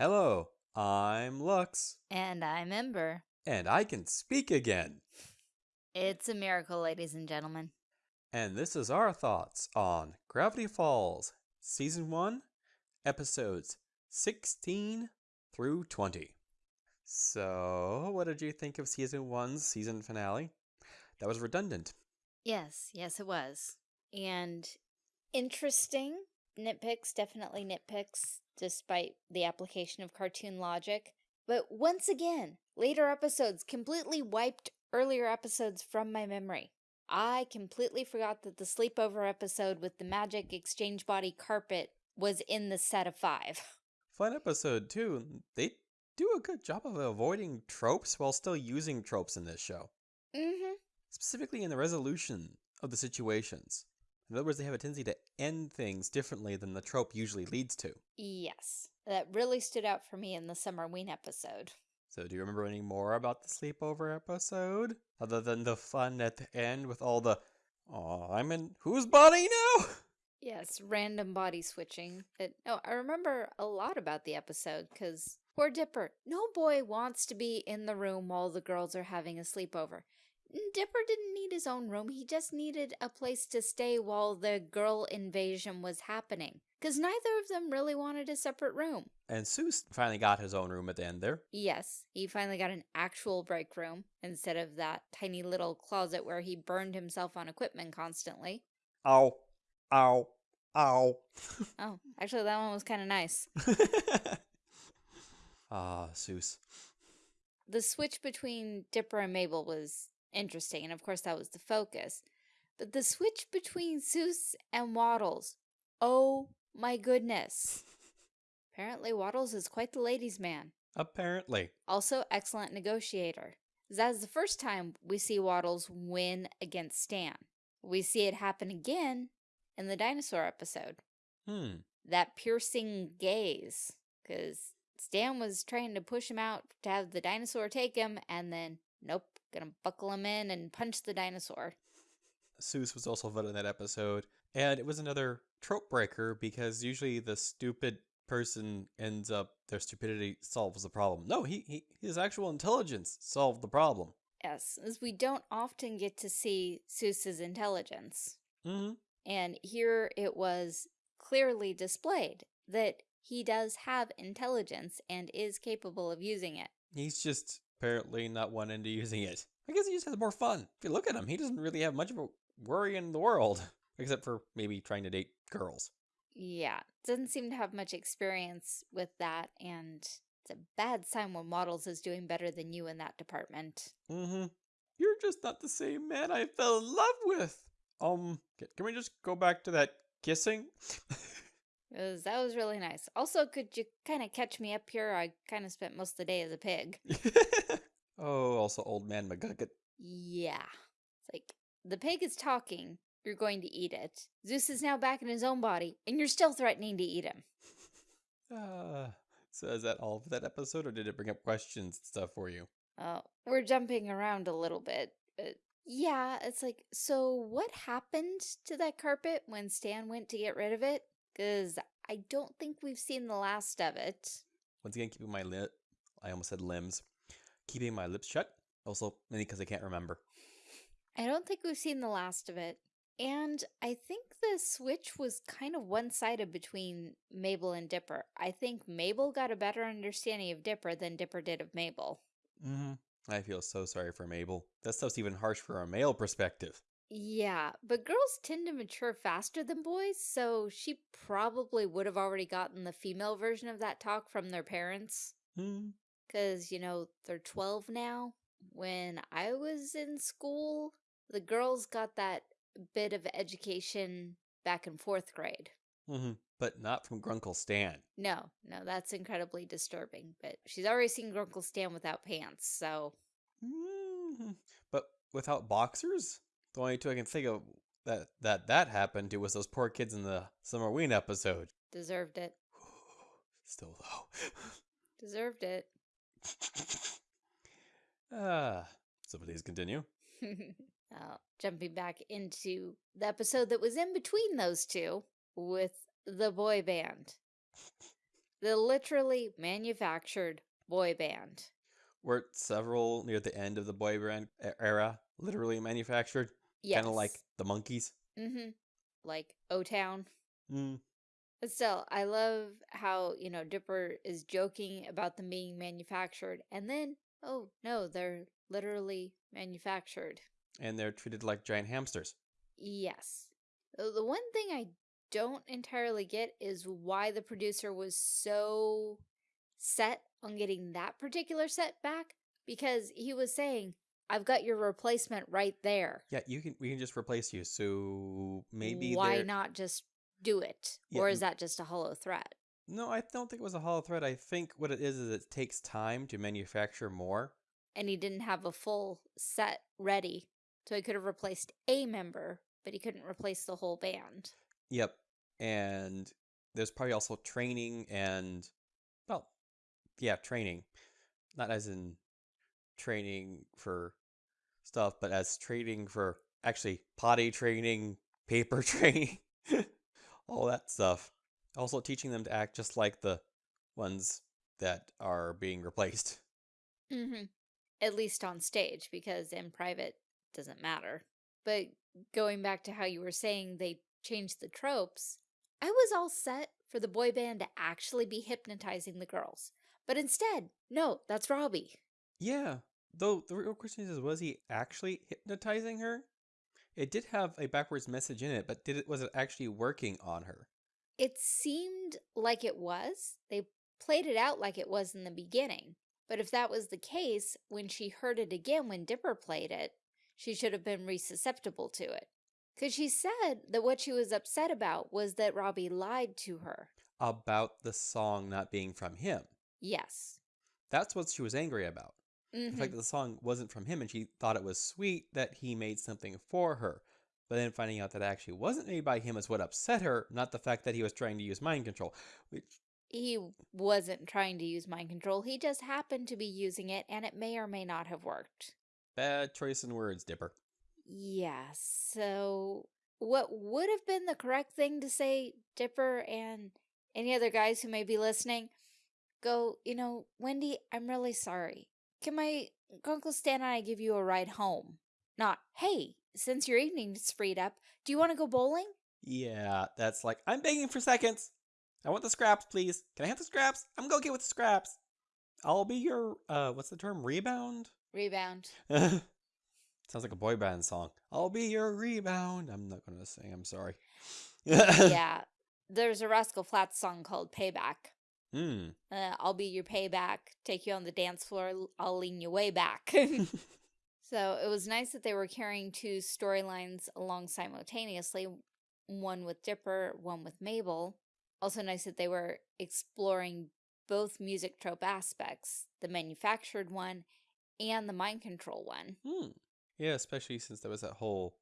Hello, I'm Lux, And I'm Ember. and I can speak again. It's a miracle, ladies and gentlemen. And this is our thoughts on Gravity Falls, Season 1, Episodes 16 through 20. So, what did you think of Season 1's season finale? That was redundant. Yes, yes, it was. And interesting nitpicks, definitely nitpicks, despite the application of cartoon logic. But once again, later episodes completely wiped earlier episodes from my memory. I completely forgot that the sleepover episode with the magic exchange body carpet was in the set of five. Fun episode, too. They do a good job of avoiding tropes while still using tropes in this show. mm-hmm. specifically in the resolution of the situations. In other words, they have a tendency to end things differently than the trope usually leads to. Yes, that really stood out for me in the Summerween episode. So, do you remember any more about the sleepover episode? Other than the fun at the end with all the, oh, I'm in whose body now? Yes, random body switching. But no, oh, I remember a lot about the episode because poor Dipper. No boy wants to be in the room while the girls are having a sleepover. Dipper didn't need his own room. He just needed a place to stay while the girl invasion was happening. Because neither of them really wanted a separate room. And Soos finally got his own room at the end there. Yes, he finally got an actual break room instead of that tiny little closet where he burned himself on equipment constantly. Ow, ow, ow. Oh, actually, that one was kind of nice. ah, Soos. the switch between Dipper and Mabel was interesting, and of course that was the focus. But the switch between Soos and Waddles, oh my goodness. Apparently Waddles is quite the ladies' man. Apparently. Also excellent negotiator. That is the first time we see Waddles win against Stan. We see it happen again in the dinosaur episode. Hmm. That piercing gaze. Because Stan was trying to push him out to have the dinosaur take him, and then, nope, gonna buckle him in and punch the dinosaur. Soos was also voted in that episode. And it was another trope breaker because usually the stupid person ends up their stupidity solves the problem. No, he, he his actual intelligence solved the problem. Yes, as we don't often get to see Soos's intelligence. Mm-hmm. And here it was clearly displayed that he does have intelligence and is capable of using it. He's just apparently not one into using it. I guess he just has more fun. If you look at him, he doesn't really have much of a worry in the world. Except for maybe trying to date girls. Yeah, doesn't seem to have much experience with that, and it's a bad sign when Models is doing better than you in that department. Mm-hmm. You're just not the same man I fell in love with. Um, can we just go back to that kissing? 'Cause that was really nice. Also, could you kind of catch me up here? I kind of spent most of the day as a pig. oh, also old man McGucket. Yeah. It's like, the pig is talking, you're going to eat it. Soos is now back in his own body, and you're still threatening to eat him. Uh, so is that all for that episode, or did it bring up questions and stuff for you? Oh, we're jumping around a little bit, but yeah, it's like, so what happened to that carpet when Stan went to get rid of it? Because I don't think we've seen the last of it. Once again, keeping my lip, I almost said limbs, keeping my lips shut. Also, mainly because I can't remember. I don't think we've seen the last of it. And I think the switch was kind of one sided between Mabel and Dipper. I think Mabel got a better understanding of Dipper than Dipper did of Mabel. Mm-hmm. I feel so sorry for Mabel. That stuff's even harsh for a male perspective. Yeah, but girls tend to mature faster than boys, so she probably would have already gotten the female version of that talk from their parents. Hmm. Because, you know, they're 12 now. When I was in school, the girls got that bit of education back in fourth grade. Mm-hmm. But not from Grunkle Stan. No, no, that's incredibly disturbing. But she's already seen Grunkle Stan without pants, so Mhm. But without boxers, the only two I can think of that that that happened to was those poor kids in the Summerween episode. deserved it. Still though. Deserved it. Ah, so please continue. uh, jumping back into the episode that was in between those two with the boy band. the literally manufactured boy band. Were several near the end of the boy band era literally manufactured? Yes. Kind of like the Monkees. Mm-hmm. Like O Town. Mm. But still, I love how, you know, Dipper is joking about them being manufactured. And then, oh, no, they're literally manufactured. And they're treated like giant hamsters. Yes. The the one thing I don't entirely get is why the producer was so set on getting that particular set back because he was saying, I've got your replacement right there. Yeah, you can. We can just replace you. So maybe why not just do it? Yeah, or is that just a hollow threat? No, I don't think it was a hollow threat. I think what it is is it takes time to manufacture more. And he didn't have a full set ready. So he could have replaced a member, but he couldn't replace the whole band. Yep. And there's probably also training and, well, yeah, training. Not as in training for stuff, but as training for actually potty training, paper training, all that stuff. Also teaching them to act just like the ones that are being replaced. Mm-hmm. At least on stage, because in private doesn't matter. But going back to how you were saying they changed the tropes, I was all set for the boy band to actually be hypnotizing the girls. But instead, no, that's Robbie. Yeah. Though the real question is, was he actually hypnotizing her? It did have a backwards message in it, but did it was it actually working on her? It seemed like it was. They played it out like it was in the beginning. But if that was the case, when she heard it again when Dipper played it, she should have been resusceptible to it. Because she said that what she was upset about was that Robbie lied to her. About the song not being from him. Yes. That's what she was angry about. The Mhm. fact that the song wasn't from him and she thought it was sweet that he made something for her. But then finding out that it actually wasn't made by him is what upset her, not the fact that he was trying to use mind control. Which, He wasn't trying to use mind control. He just happened to be using it, and it may or may not have worked. bad choice in words, Dipper. Yeah, so what would have been the correct thing to say, Dipper and any other guys who may be listening? Go, you know, Wendy, I'm really sorry. Can my Uncle Stan and I give you a ride home? Not, hey, since your evening's freed up, do you want to go bowling? Yeah, that's like, I'm begging for seconds. I want the scraps, please. Can I have the scraps? I'm gonna get with the scraps. I'll be your, uh, what's the term? Rebound? Rebound. Sounds like a boy band song. I'll be your rebound. I'm not gonna sing, I'm sorry. yeah, there's a Rascal Flatts song called Payback. Hmm. Uh, I'll be your payback, take you on the dance floor, I'll lean you way back. so it was nice that they were carrying two storylines along simultaneously one with Dipper, one with Mabel. Also, nice that they were exploring both music trope aspects the manufactured one and the mind control one. Hmm. Yeah, especially since there was that whole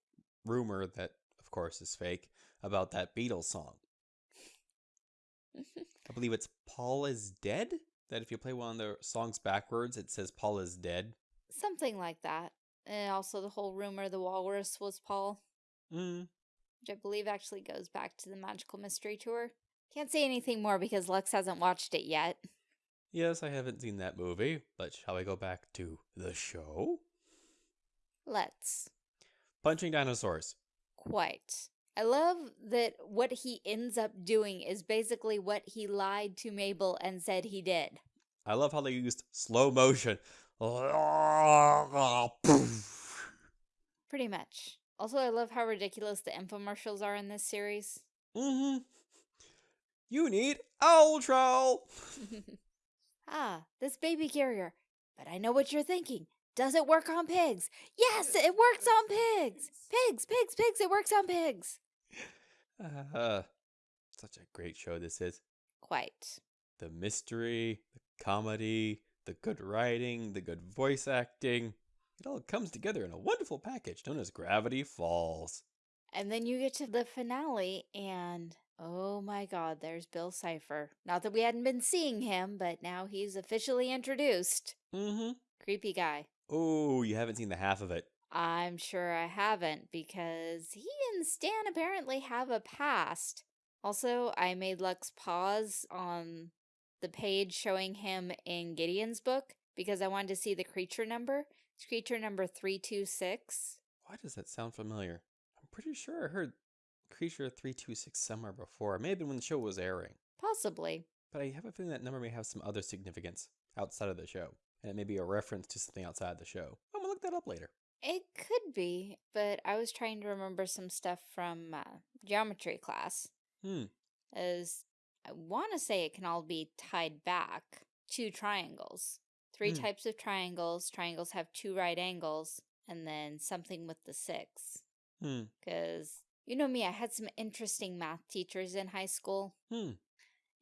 rumor that, of course, is fake about that Beatles song. I believe it's Paul is Dead? That if you play one of the songs backwards, it says Paul is dead. Something like that. And also, the whole rumor the walrus was Paul, Hmm. which I believe actually goes back to the Magical Mystery Tour. Can't say anything more because Lux hasn't watched it yet. Yes, I haven't seen that movie, but shall we go back to the show? Let's. Punching dinosaurs. Quite. I love that what he ends up doing is basically what he lied to Mabel and said he did. I love how they used slow motion. Pretty much. Also, I love how ridiculous the infomercials are in this series. Mm-hmm. You need Ultra. ah, this baby carrier. But I know what you're thinking. Does it work on pigs? Yes, it works on pigs. Pigs, pigs, pigs. It works on pigs. Uh, such a great show this is. Quite. The mystery, the comedy, the good writing, the good voice acting. It all comes together in a wonderful package known as Gravity Falls. And then you get to the finale, and oh my god, there's Bill Cipher. Not that we hadn't been seeing him, but now he's officially introduced. Mm-hmm. Creepy guy. Oh, you haven't seen the half of it. I'm sure I haven't because he and Stan apparently have a past. Also, I made Lux pause on the page showing him in Gideon's book because I wanted to see the creature number. It's creature number 326. Why does that sound familiar? I'm pretty sure I heard Creature 326 somewhere before. It may have been when the show was airing. Possibly. But I have a feeling that number may have some other significance outside of the show. And it may be a reference to something outside the show. I'm gonna look that up later. It could be, but I was trying to remember some stuff from uh, geometry class. Hmm. As I want to say it can all be tied back to triangles. Three Hmm. types of triangles. Triangles have two right angles, and then something with the six. Hmm. Because you know me, I had some interesting math teachers in high school. Hmm.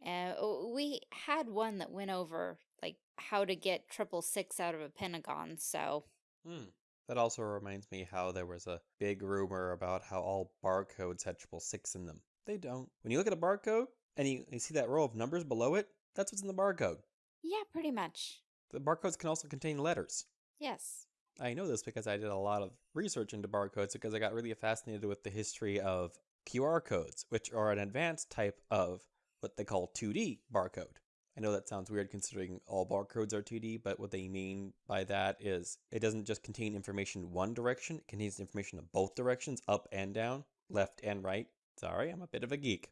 And uh, we had one that went over like how to get triple six out of a pentagon. So Hmm. That also reminds me how there was a big rumor about how all barcodes had triple six in them. They don't. When you look at a barcode and you, you see that row of numbers below it, that's what's in the barcode. yeah, pretty much. The barcodes can also contain letters. Yes. I know this because I did a lot of research into barcodes because I got really fascinated with the history of QR codes, which are an advanced type of what they call 2D barcode. I know that sounds weird considering all barcodes are 2D, but what they mean by that is it doesn't just contain information one direction, it contains information of both directions, up and down, left and right. Sorry, I'm a bit of a geek.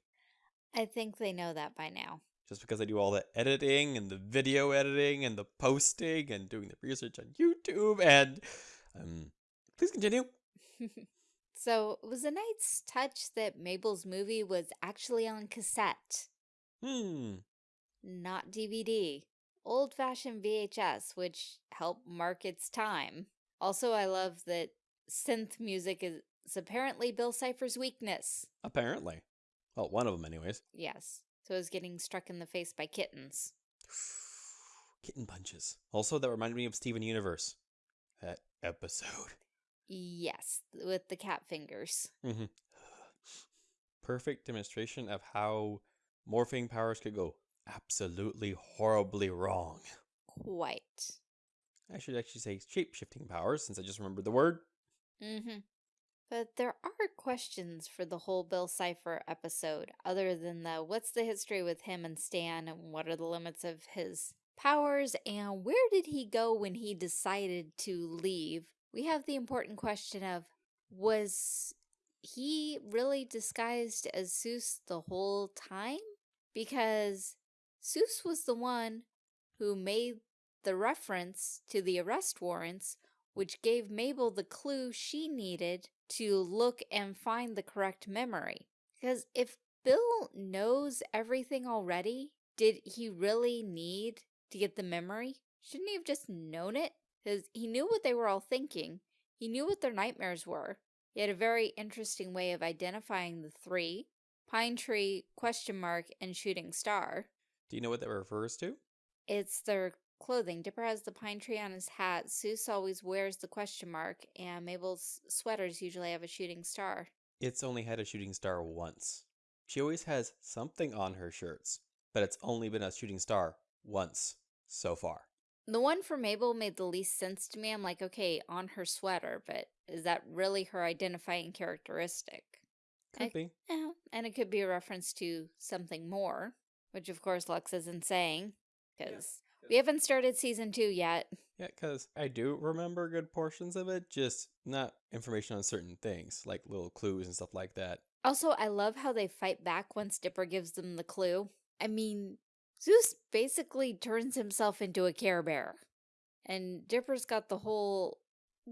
I think they know that by now. Just because I do all the editing and the video editing and the posting and doing the research on YouTube and um please continue. so it was a nice touch that Mabel's movie was actually on cassette, Hmm. Not DVD. Old fashioned VHS, which helped mark its time. Also, I love that synth music is apparently Bill Cipher's weakness. Apparently. Well, one of them, anyways. Yes. So I was getting struck in the face by kittens. Kitten punches. Also, that reminded me of Steven Universe. That episode. Yes, with the cat fingers. hmm Perfect demonstration of how morphing powers could go absolutely horribly wrong. Quite. I should actually say shape shifting powers since I just remembered the word. Mm-hmm. But there are questions for the whole Bill Cipher episode, other than the what's the history with him and Stan, and what are the limits of his powers, and where did he go when he decided to leave? We have the important question of was he really disguised as Soos the whole time? Because Soos was the one who made the reference to the arrest warrants which gave Mabel the clue she needed to look and find the correct memory. Because if Bill knows everything already, did he really need to get the memory? Shouldn't he have just known it? Because he knew what they were all thinking. He knew what their nightmares were. He had a very interesting way of identifying the three. Pine Tree, question mark, and Shooting Star. Do you know what that refers to? It's their clothing. Dipper has the pine tree on his hat. Soos always wears the question mark, and Mabel's sweaters usually have a shooting star. It's only had a shooting star once. She always has something on her shirts, but it's only been a shooting star once so far. The one for Mabel made the least sense to me. I'm like, okay, on her sweater, but is that really her identifying characteristic? Could I- be. Yeah, and it could be a reference to something more, which of course Lux isn't saying, because we haven't started season two yet. Yeah, because I do remember good portions of it, just not information on certain things, like little clues and stuff like that. Also, I love how they fight back once Dipper gives them the clue. I mean, Soos basically turns himself into a Care Bear. And Dipper's got the whole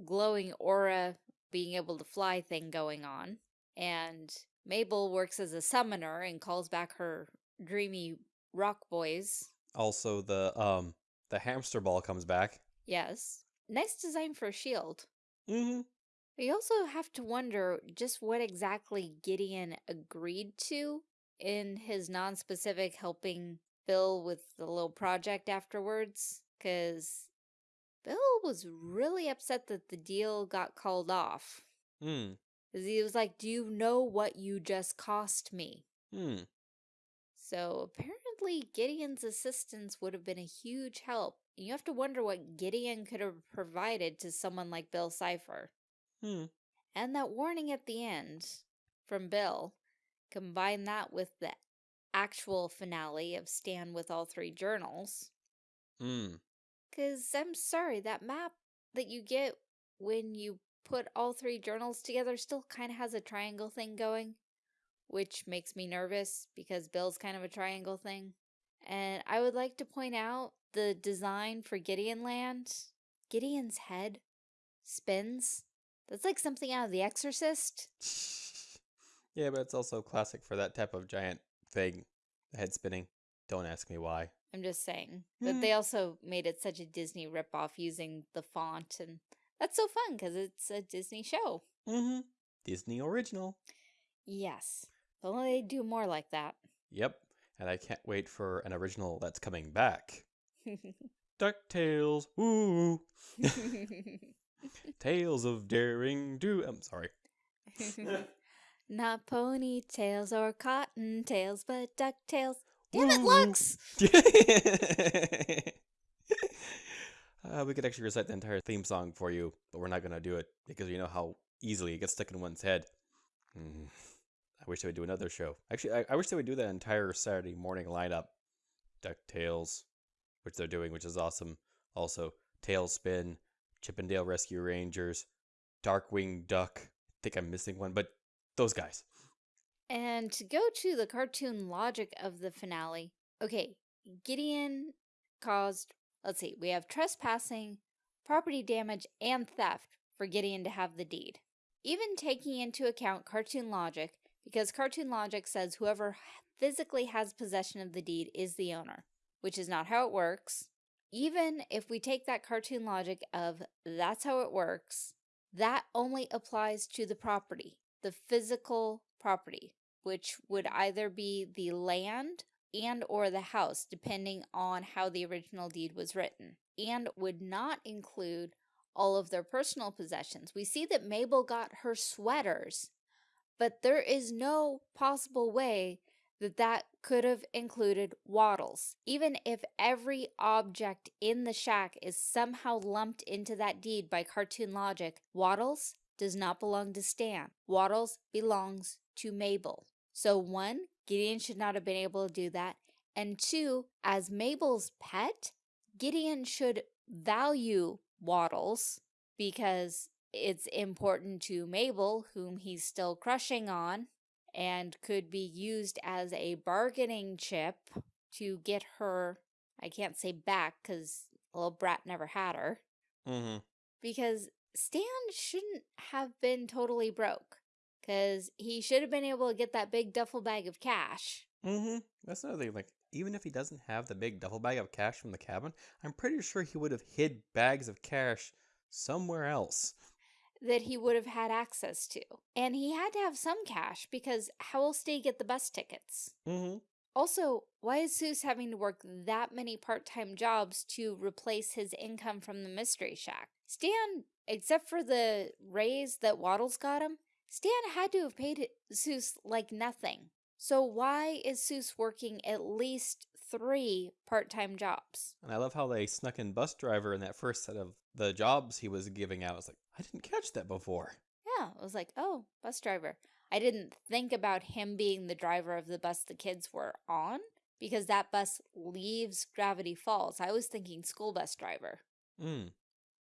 glowing aura, being able to fly thing going on. And Mabel works as a summoner and calls back her dreamy rock boys. Also, the um the hamster ball comes back. Yes. Nice design for a shield. Mm-hmm. We also have to wonder just what exactly Gideon agreed to in his non-specific helping Bill with the little project afterwards, because Bill was really upset that the deal got called off. Hmm. 'Cause he was like, do you know what you just cost me? Hmm. So apparently Gideon's assistance would have been a huge help. And you have to wonder what Gideon could have provided to someone like Bill Cipher. Hmm. And that warning at the end from Bill, combine that with the actual finale of Stan with all three journals. Mm. Because I'm sorry, that map that you get when you put all three journals together still kind of has a triangle thing going, which makes me nervous because Bill's kind of a triangle thing. And I would like to point out the design for Gideon Land. Gideon's head spins. That's like something out of The Exorcist. yeah, but it's also classic for that type of giant thing, head spinning. Don't ask me why. I'm just saying. But Mm. they also made it such a Disney ripoff using the font, and that's so fun because it's a Disney show. Mm-hmm. Disney original. Yes. If only they do more like that. Yep. And I can't wait for an original that's coming back. DuckTales. Woo! Tales of Daring Do. I'm sorry. Not ponytails or cottontails, but ducktails. Damn it! Lux! uh, we could actually recite the entire theme song for you, but we're not going to do it because you know how easily it gets stuck in one's head. Mm. I wish they would do another show. Actually, I, I wish they would do that entire Saturday morning lineup. DuckTales, which they're doing, which is awesome. Also, TaleSpin, Chippendale Rescue Rangers, Darkwing Duck. I think I'm missing one, but those guys. And to go to the cartoon logic of the finale, okay, Gideon caused, let's see, we have trespassing, property damage, and theft for Gideon to have the deed. Even taking into account cartoon logic, because cartoon logic says whoever physically has possession of the deed is the owner, which is not how it works. Even if we take that cartoon logic of that's how it works, that only applies to the property, the physical property, which would either be the land and or the house depending on how the original deed was written and would not include all of their personal possessions. We see that Mabel got her sweaters, but there is no possible way that that could have included waddles. Even if every object in the shack is somehow lumped into that deed by cartoon logic, waddles does not belong to Stan. Waddles belongs to Mabel. So one, Gideon should not have been able to do that. And two, as Mabel's pet, Gideon should value Waddles because it's important to Mabel, whom he's still crushing on, and could be used as a bargaining chip to get her, I can't say back because little brat never had her, Mm-hmm. because Stan shouldn't have been totally broke because he should have been able to get that big duffel bag of cash. Mm-hmm. That's another thing. Like, even if he doesn't have the big duffel bag of cash from the cabin, I'm pretty sure he would have hid bags of cash somewhere else. That he would have had access to. And he had to have some cash because how else did he get the bus tickets? Mm-hmm. Also, why is Soos having to work that many part-time jobs to replace his income from the Mystery Shack? Stan, except for the raise that Waddles got him, Stan had to have paid Soos like nothing. So why is Soos working at least three part-time jobs? And I love how they snuck in bus driver in that first set of the jobs he was giving out. It's like, I didn't catch that before. Yeah, I was like, oh, bus driver. I didn't think about him being the driver of the bus the kids were on because that bus leaves Gravity Falls. I was thinking school bus driver, Mm.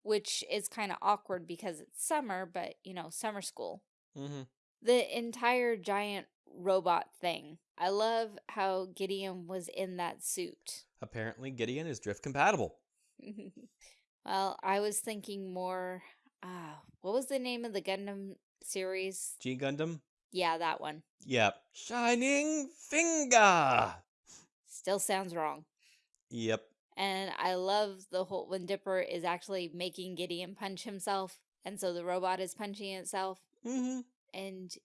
which is kind of awkward because it's summer, but you know, summer school. Mm-hmm. The entire giant robot thing. I love how Gideon was in that suit. Apparently, Gideon is drift compatible. well, I was thinking more. Ah, what was the name of the Gundam series? G Gundam? Yeah, that one. Yep. Shining Finger! Still sounds wrong. Yep. And I love the whole when Dipper is actually making Gideon punch himself, and so the robot is punching itself. Mm-hmm. And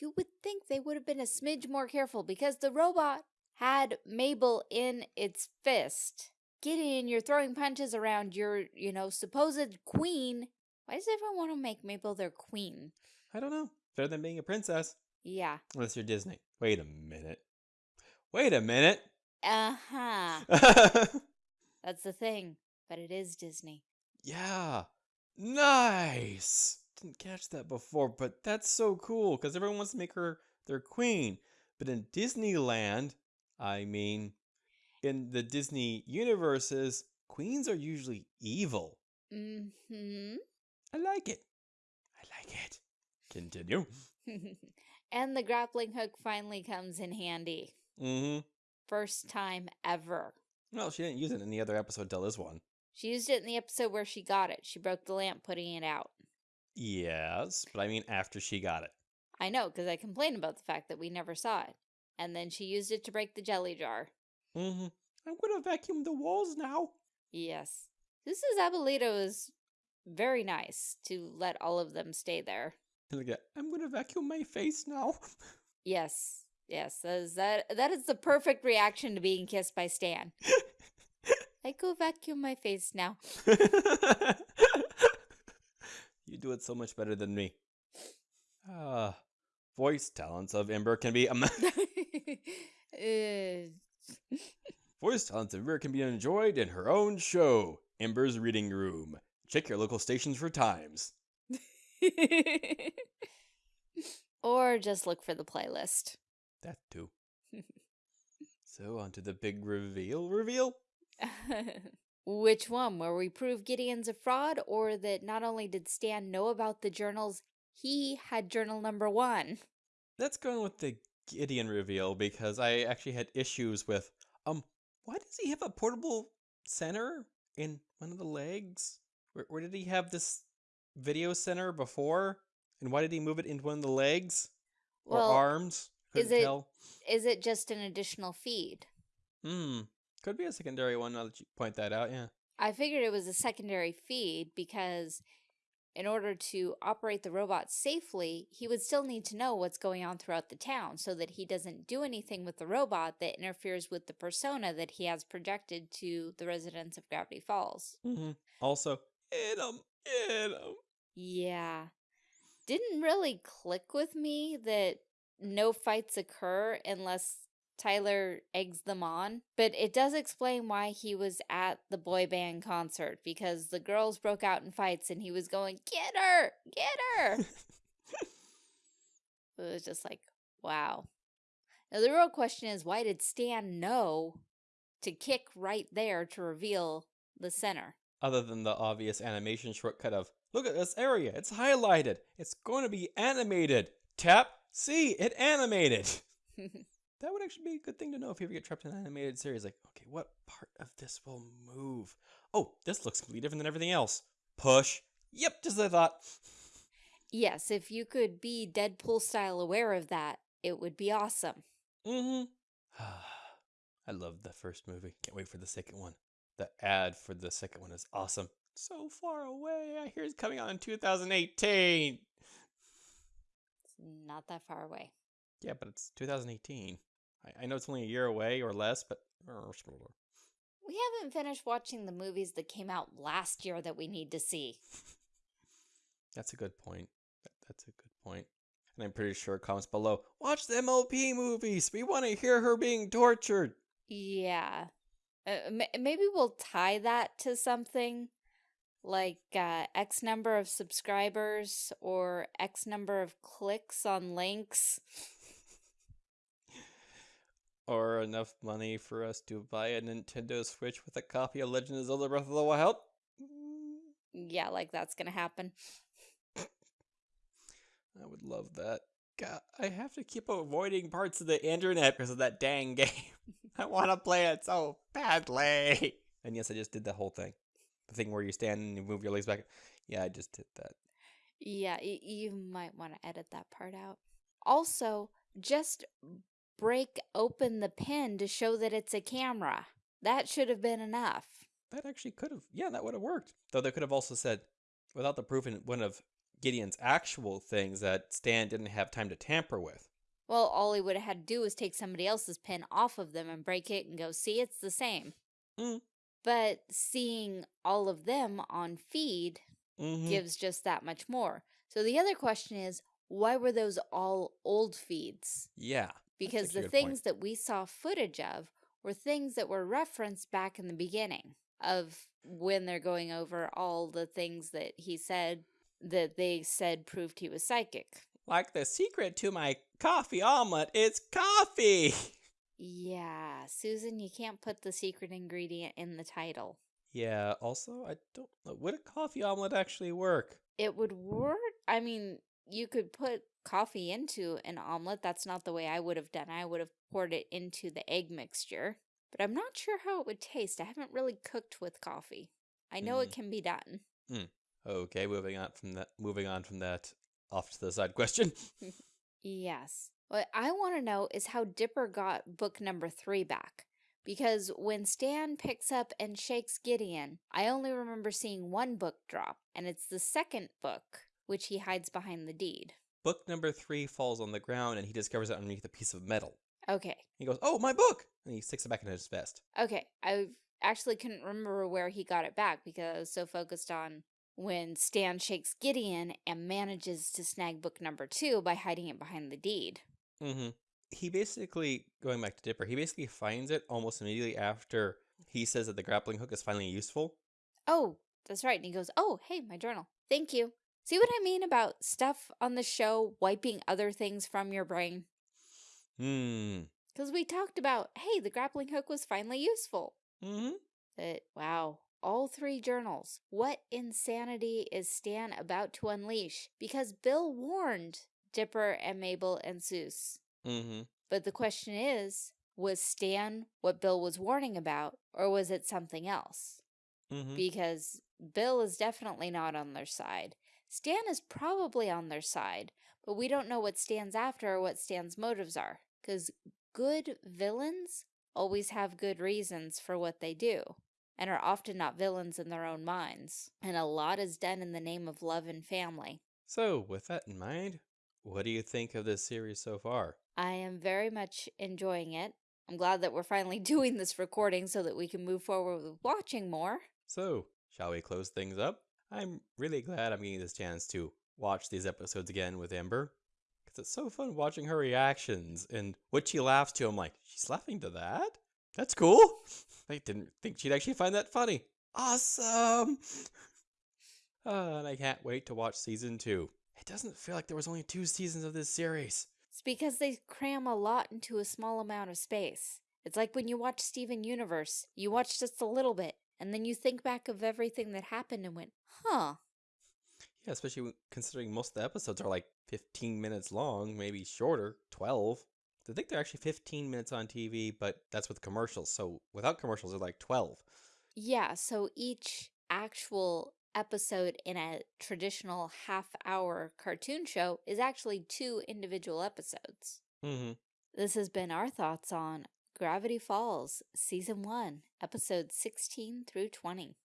you would think they would have been a smidge more careful because the robot had Mabel in its fist. Gideon, you're throwing punches around your, you know, supposed queen. Why does everyone want to make Mabel their queen? I don't know. Better than being a princess. Yeah. Unless you're Disney. Wait a minute. Wait a minute. Uh-huh. That's the thing. But it is Disney. yeah. Nice. Didn't catch that before, but that's so cool because everyone wants to make her their queen. But in Disneyland, I mean, in the Disney universes, queens are usually evil. Mm-hmm. I like it. I like it. Continue. and the grappling hook finally comes in handy. Mm-hmm. First time ever. Well, she didn't use it in the other episode till this one. She used it in the episode where she got it. She broke the lamp putting it out. Yes, but I mean after she got it. I know, because I complained about the fact that we never saw it. And then she used it to break the jelly jar. Mm-hmm. I'm gonna vacuum the walls now. Yes. This is Abuelita is very nice to let all of them stay there. I'm gonna vacuum my face now. Yes. Yes. That is, that, that is the perfect reaction to being kissed by Stan. I go vacuum my face now. you do it so much better than me. Ah, uh, voice talents of Ember can be. Um, uh, voice talents of Ember can be enjoyed in her own show, Ember's Reading Room. Check your local stations for times. or just look for the playlist. That too. so, on to the big reveal reveal. Which one? Where we prove Gideon's a fraud, or that not only did Stan know about the journals, he had journal number one? Let's go with the Gideon reveal because I actually had issues with um why does he have a portable center in one of the legs? Where, where did he have this video center before? And why did he move it into one of the legs or Well, arms? is Couldn't it- tell. Is it just an additional feed? Hmm. Could be a secondary one now that you point that out, yeah. I figured it was a secondary feed because in order to operate the robot safely, he would still need to know what's going on throughout the town so that he doesn't do anything with the robot that interferes with the persona that he has projected to the residents of Gravity Falls. Mm-hmm. Also, hit him, hit him. Yeah. Didn't really click with me that no fights occur unless Tyler eggs them on, but it does explain why he was at the boy band concert because the girls broke out in fights and he was going, Get her! Get her! it was just like, wow. Now, the real question is why did Stan know to kick right there to reveal the center? Other than the obvious animation shortcut of, look at this area, it's highlighted, it's going to be animated. Tap, see, it animated. That would actually be a good thing to know if you ever get trapped in an animated series. Like, okay, what part of this will move? Oh, this looks completely different than everything else. Push. Yep, just as I thought. yes, if you could be Deadpool style aware of that, it would be awesome. Mm-hmm. I love the first movie. Can't wait for the second one. The ad for the second one is awesome. So far away. I hear it's coming out in 2018. It's not that far away. Yeah, but it's 2018. I, I know it's only a year away or less, but We haven't finished watching the movies that came out last year that we need to see. That's a good point. That's a good point. And I'm pretty sure comments below. Watch the MLP movies. We want to hear her being tortured. Yeah. Uh, maybe we'll tie that to something like uh, X number of subscribers or X number of clicks on links. Or enough money for us to buy a Nintendo Switch with a copy of Legend of Zelda Breath of the Wild. Yeah, like that's gonna happen. I would love that. God, I have to keep avoiding parts of the internet because of that dang game. I want to play it so badly. And yes, I just did the whole thing. The thing where you stand and you move your legs back. Yeah, I just did that. Yeah, you might want to edit that part out. Also, just break open the pin to show that it's a camera. That should have been enough. That actually could have. Yeah, that would have worked. Though they could have also said, without the proof in one of Gideon's actual things that Stan didn't have time to tamper with. Well, all he would have had to do was take somebody else's pin off of them and break it and go, see, it's the same. Mm. But seeing all of them on feed Mm-hmm. gives just that much more. So the other question is, why were those all old feeds? yeah. Because the good point. things that we saw footage of were things that were referenced back in the beginning of when they're going over all the things that he said that they said proved he was psychic. Like the secret to my coffee omelet It's coffee. Yeah, Susan, you can't put the secret ingredient in the title. Yeah, also, I don't know. Would a coffee omelet actually work? It would work. I mean, you could put coffee into an omelet. That's not the way I would have done. I would have poured it into the egg mixture. But I'm not sure how it would taste. I haven't really cooked with coffee. I know it Mm. can be done. Okay, moving on from that. Moving on from that. Off to the side question. Yes. What I want to know is how Dipper got book number three back. Because when Stan picks up and shakes Gideon, I only remember seeing one book drop, and it's the second book, which he hides behind the deed. Book number three falls on the ground, and he discovers it underneath a piece of metal. Okay. He goes, "Oh, my book!" and he sticks it back in his vest. Okay. I actually couldn't remember where he got it back because I was so focused on when Stan shakes Gideon and manages to snag book number two by hiding it behind the deed. Mm-hmm. He basically, going back to Dipper, he basically finds it almost immediately after he says that the grappling hook is finally useful. Oh, that's right. And he goes, Oh, hey, my journal. Thank you. See what I mean about stuff on the show wiping other things from your brain? Hmm. Because we talked about, hey, the grappling hook was finally useful. Mm-hmm. But wow, all three journals. What insanity is Stan about to unleash? Because Bill warned Dipper and Mabel and Soos. Mm-hmm. But the question is, was Stan what Bill was warning about, or was it something else? Mm-hmm. because Bill is definitely not on their side. Stan is probably on their side, but we don't know what Stan's after or what Stan's motives are. Because good villains always have good reasons for what they do, and are often not villains in their own minds. And a lot is done in the name of love and family. So, with that in mind, what do you think of this series so far? I am very much enjoying it. I'm glad that we're finally doing this recording so that we can move forward with watching more. So, shall we close things up? I'm really glad I'm getting this chance to watch these episodes again with Amber Because it's so fun watching her reactions and what she laughs to. I'm like, she's laughing to that? That's cool. I didn't think she'd actually find that funny. Awesome. Uh, and I can't wait to watch season two. It doesn't feel like there was only two seasons of this series. It's because they cram a lot into a small amount of space. It's like when you watch Steven Universe, you watch just a little bit, and then you think back of everything that happened and went, huh, Yeah, especially considering most of the episodes are like 15 minutes long, maybe shorter, 12. I think they're actually 15 minutes on TV, but that's with commercials. So without commercials, they're like 12. Yeah, so each actual episode in a traditional half hour cartoon show is actually two individual episodes. Mm-hmm. This has been our thoughts on Gravity Falls, Season 1, Episodes 16 through 20.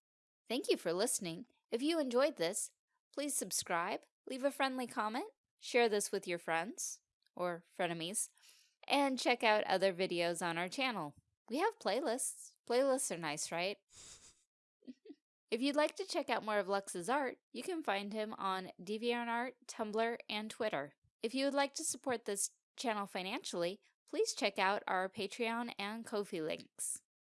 Thank you for listening. If you enjoyed this, please subscribe, leave a friendly comment, share this with your friends or frenemies, and check out other videos on our channel. We have playlists. Playlists are nice, right? if you'd like to check out more of Lux's art, you can find him on DeviantArt, Tumblr, and Twitter. If you would like to support this channel financially, please check out our Patreon and Ko-fi links.